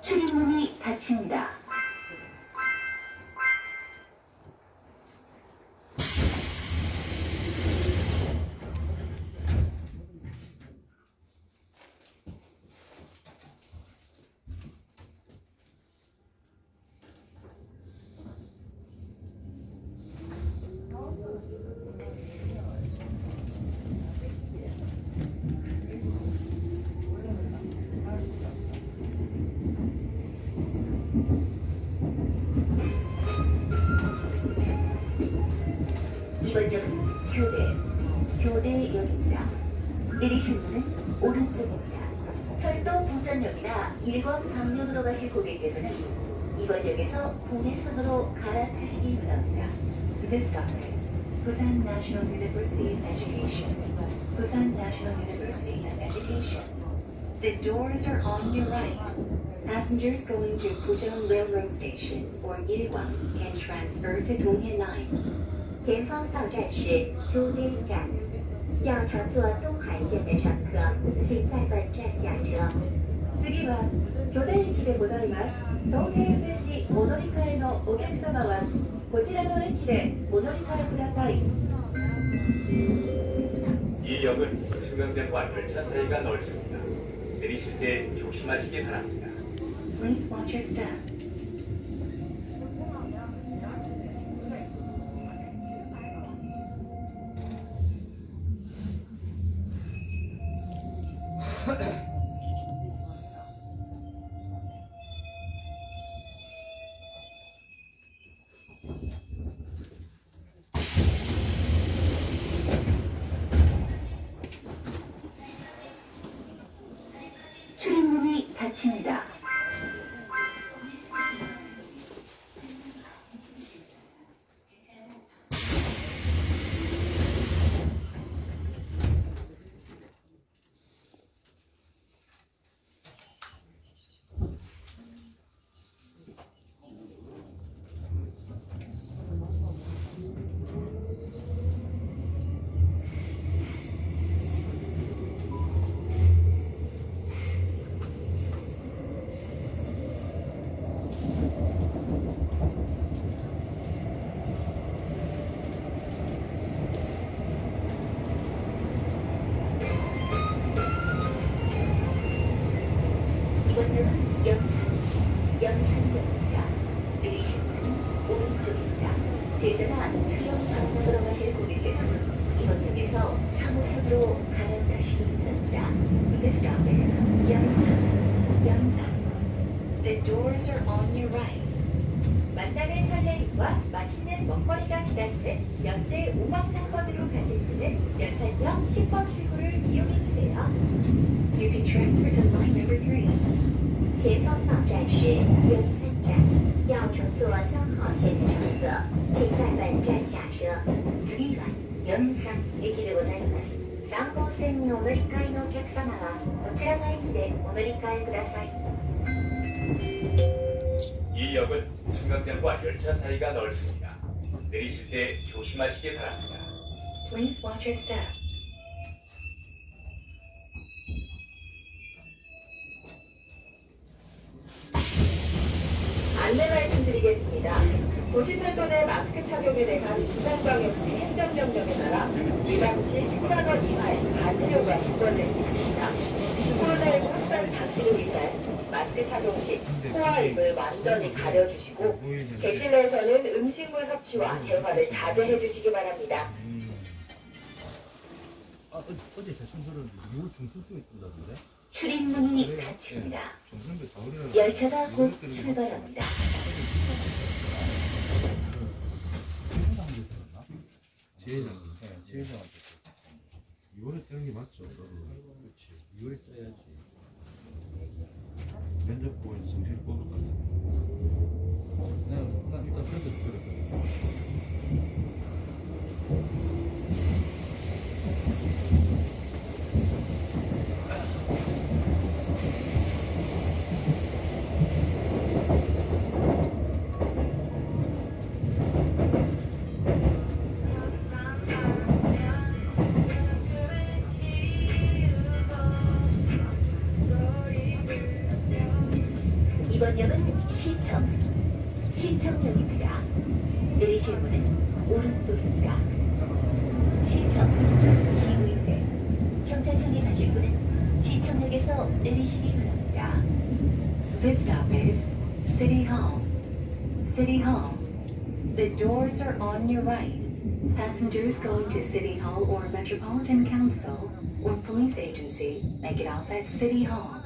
출입문이 닫힙니다. 교대역입니다. 내리실 문은 오른쪽입니다. 철도 부전역이나 일권 방면으로 가실 고객께서는 이번 역에서 동해선으로 갈아타시기 바랍니다. This stop is Busan National University of Education. Busan National University of Education. The doors are on your right. Passengers going to Pujeong Railroad Station or Ilkwang can transfer to Donghae Line. 前方到站是都内站， 要乘坐东海线的乘客，请在本站下车。次は巨大駅でございます東平線にお乗り換えのお客様はこちらの駅でお乗り換えください 이 역은 승강장과 열차 사이가 넓습니다. 내리실 때 조심하시기 바랍니다. Please watch your step. 출입문이 닫힙니다. 영산역입니다. 내리실 문은 오른쪽입니다. 대전화 수영 방면으로 가실 고객께서는 이번 역에서 3호선으로 갈아타시기 바랍니다. This stop is 영산, 영산. The doors are on your right. 만남의 설레임과 맛있는 먹거리가 기다리는 연제 우왕상권으로 가실 분은 연산역 10번 출구를 이용해주세요 You can transfer to line number 3. 前方到站是元山站，要乘坐三号线的乘客，请在本站下车。次は영산駅でございます。3号線にお乗り換えのお客様はこちらの駅でお乗り換えください。 이 역은 승강장과 열차 사이가 넓습니다. 내리실 때 조심하시기 바랍니다. Please watch your step. 도시철도 내 마스크 착용에 대한 부산광역시 행정명령에 따라 위반 시 10만 원 이하의 반대료가 부과될 수 있습니다. 코로나19 확산 방지를 위해 마스크 착용 시 코와 입을 완전히 가려주시고 객실내에서는 음식물 섭취와 대화를 자제해 주시기 바랍니다. 아, 어, 어제 대충 들었는데 6월 중순쯤에 뜬다던데? 출입문이 닫힙니다. 가을이라 열차가 곧 출발합니다. 제회장, 네, 제회장한테 6월에 뜨는 게 맞죠? 그렇지 2월에 떠야지 면접 보고 정신 뽑을 것 난, 시청역입니다. 내리실 문은 오른쪽입니다. 시청, 시의회, 경찰청에 가실 분은 시청역에서 내리시기 바랍니다. This stop is City Hall. City Hall. The doors are on your right. Passengers going to City Hall or Metropolitan Council or police agency may get off at City Hall.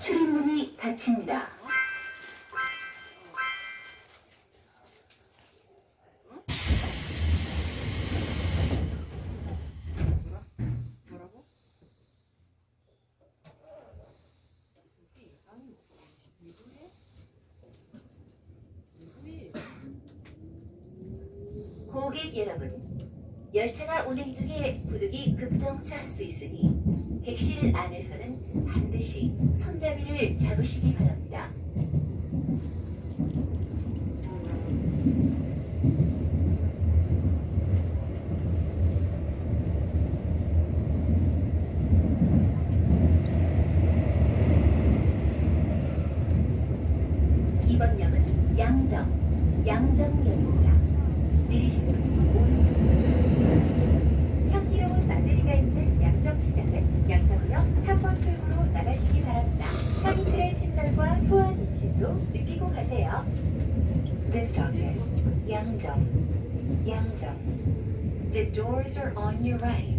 출입문이 닫힙니다. 고객 여러분, 열차가 운행 중에 부득이 급정차할 수 있으니 객실 안에서는 반드시 손잡이를 잡으시기 바랍니다. 이번 역은 양정, 양정역입니다. 내리시는 오른쪽. 향기로운 나들이가 있는 양정시장은 양정역 3번 출구로 나가시기 바랍니다. 상인들의 친절과 후한 인심도 가세요. This stop is 양정, 양정. The doors are on your right.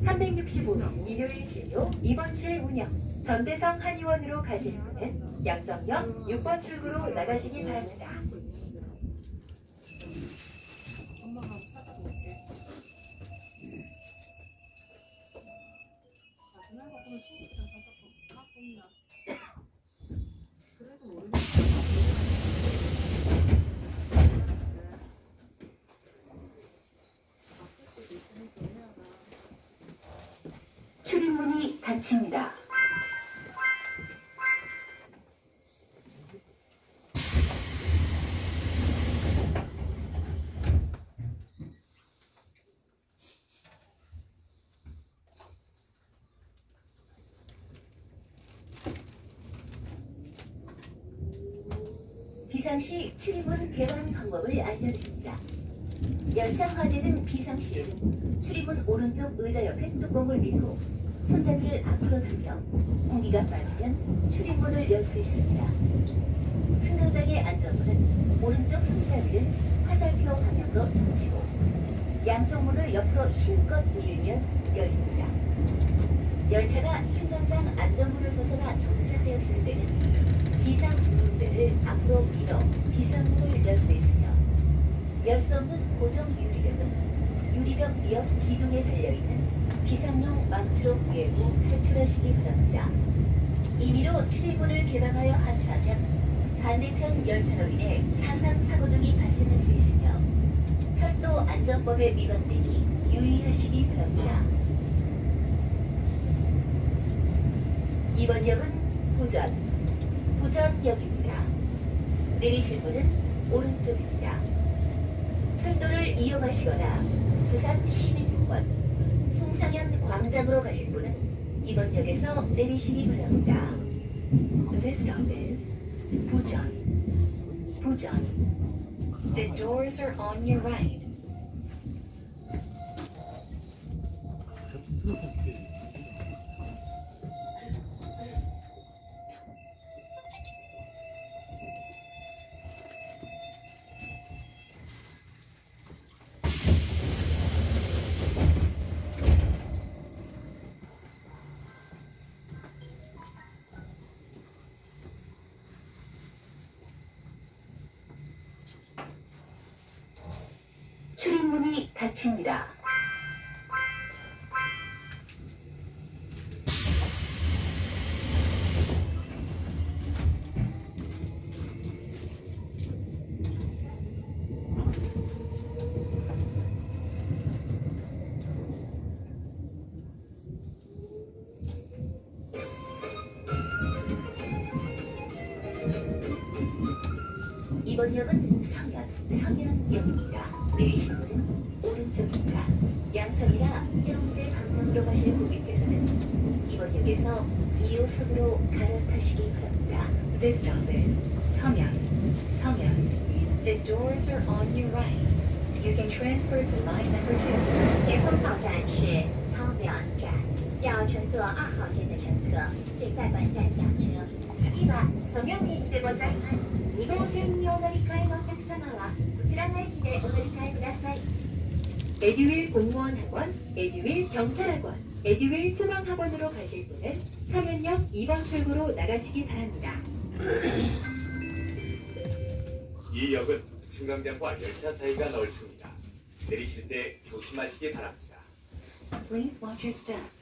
365일 일요일 진료 입원실 운영. 전대성 한의원으로 가실 분은 양정역 6번 출구로 나가시기 바랍니다. 닫힙니다. 비상시 출입문 개방 방법을 알려드립니다. 열차 화재된 비상시에는 출입문 오른쪽 의자 옆에 뚜껑을 밀고 손잡이를 앞으로 당겨 공기가 빠지면 출입문을 열 수 있습니다. 승강장의 안전문은 오른쪽 손잡이를 화살표 방향으로 젖히고 양쪽 문을 옆으로 힘껏 밀면 열립니다. 열차가 승강장 안전문을 벗어나 정차되었을 때는 비상 문대를 앞으로 밀어 비상문을 열 수 있으며 열 수 없는 고정 유리벽은 유리벽 옆 기둥에 달려있는 비상용 망치로 깨고 탈출하시기 바랍니다. 임의로 출입문을 개방하여 하차하면 반대편 열차로 인해 사상 사고 등이 발생할 수 있으며 철도 안전법에 위반되니 유의하시기 바랍니다. 이번 역은 부전, 부전역입니다. 내리실 문은 오른쪽입니다. 철도를 이용하시거나 부산 송상현 광장으로 가실 분은 이번 역에서 내리시기 바랍니다. This stop is 부전, 부전. The doors are on your right. 문이 닫힙니다. 이번 역은 서면, 서면역입니다. 내리실 문은 오른쪽입니다. 양성이나 해운대 방면으로 가실 고객께서는 이번 역에서 2호선으로 갈아타시기 바랍니다. This stop is Samyang. Samyang. The doors are on your right. You can transfer to line number two. 前方到站是苍凉站，要乘坐二号线的乘客，请在本站下车。次はソミョン駅でございます。2号線にお乗り換えのお客様は 에듀윌 공무원학원, 에듀윌 경찰학원, 에듀윌 소방학원으로 가실 분은 서면역 2번 출구로 나가시기 바랍니다. 이 역은 승강장과 열차 사이가 넓습니다. 내리실 때 조심하시기 바랍니다. Please watch your step.